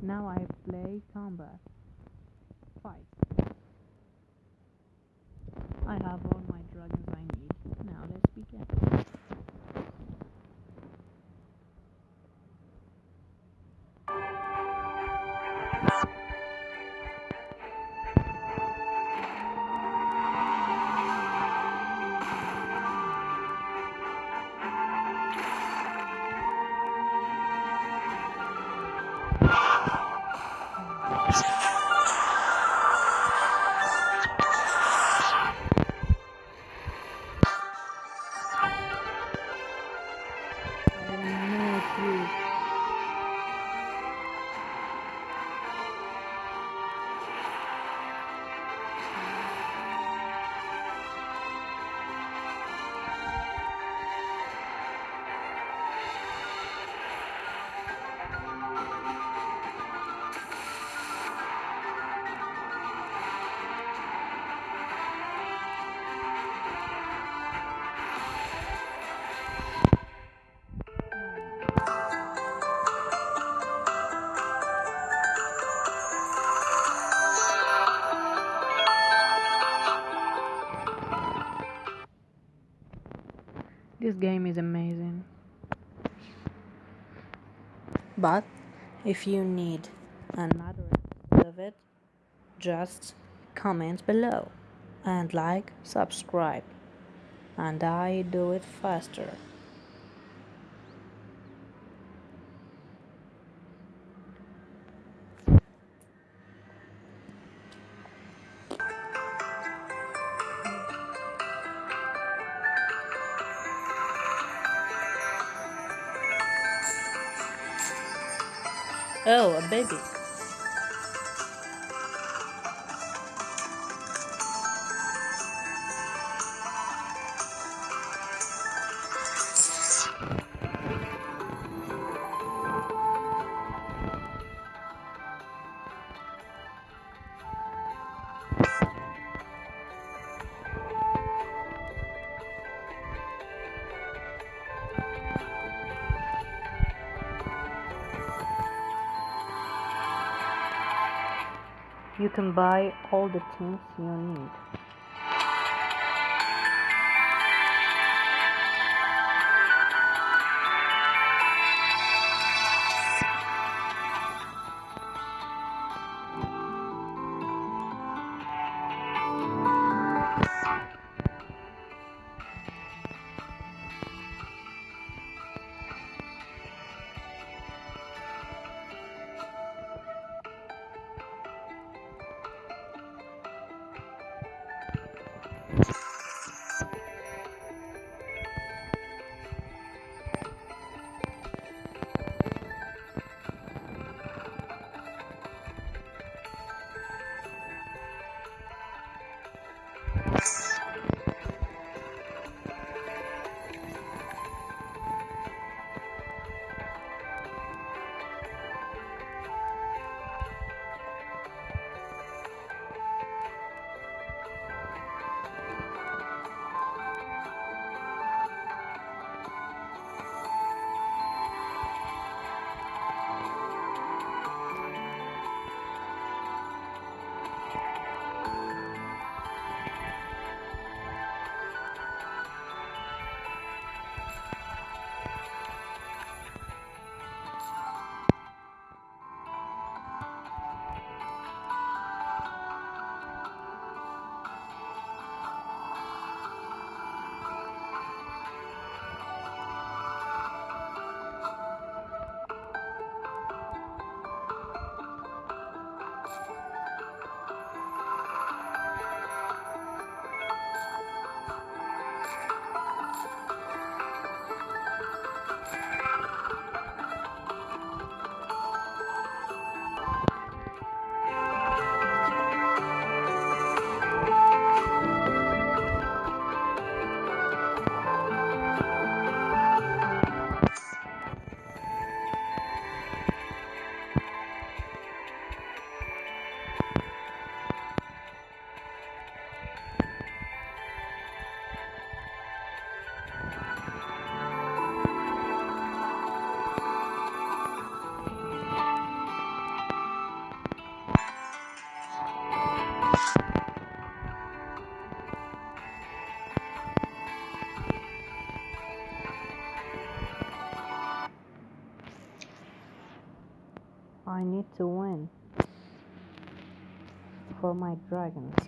Now I play combat. This game is amazing. But if you need another episode of it, just comment below and like, subscribe, and I do it faster. Oh, a baby. You can buy all the things you need. For my dragons.